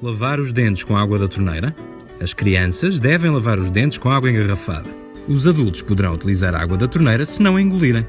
Lavar os dentes com água da torneira. As crianças devem lavar os dentes com água engarrafada. Os adultos poderão utilizar a água da torneira se não engolirem.